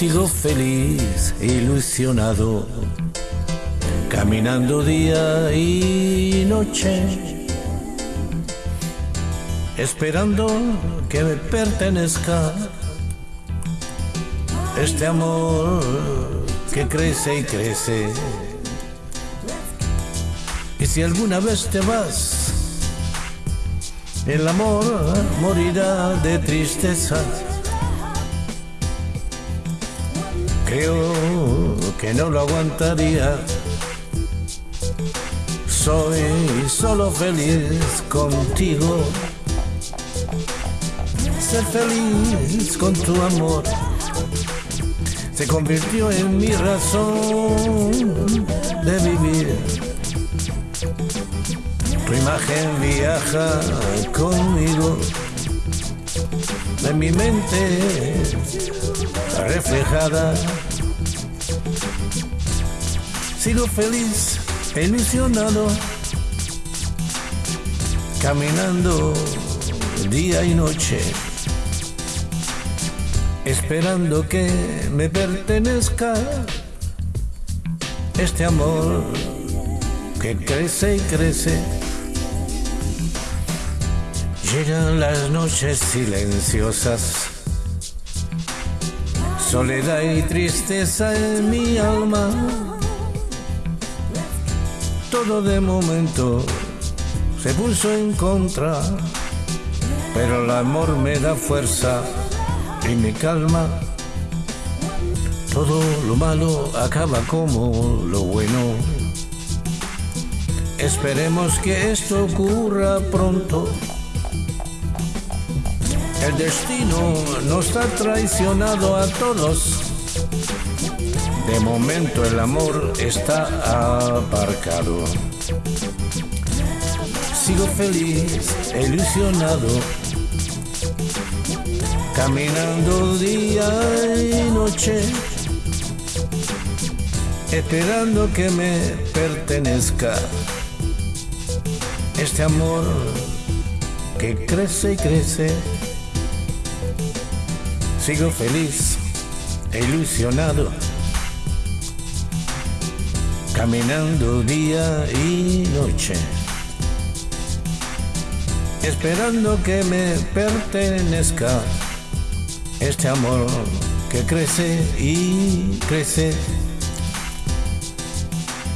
Sigo feliz, ilusionado, caminando día y noche, esperando que me pertenezca este amor que crece y crece. Y si alguna vez te vas, el amor morirá de tristeza. Creo que no lo aguantaría. Soy solo feliz contigo. Ser feliz con tu amor se convirtió en mi razón de vivir. Tu imagen viaja conmigo en mi mente reflejada. Sigo feliz, ilusionado, caminando día y noche, esperando que me pertenezca este amor que crece y crece. Llegan las noches silenciosas soledad y tristeza en mi alma. Todo de momento se puso en contra, pero el amor me da fuerza y me calma. Todo lo malo acaba como lo bueno. Esperemos que esto ocurra pronto. El destino nos ha traicionado a todos. De momento el amor está aparcado. Sigo feliz, ilusionado, caminando día y noche, esperando que me pertenezca este amor que crece y crece. Sigo feliz, ilusionado, caminando día y noche, esperando que me pertenezca este amor que crece y crece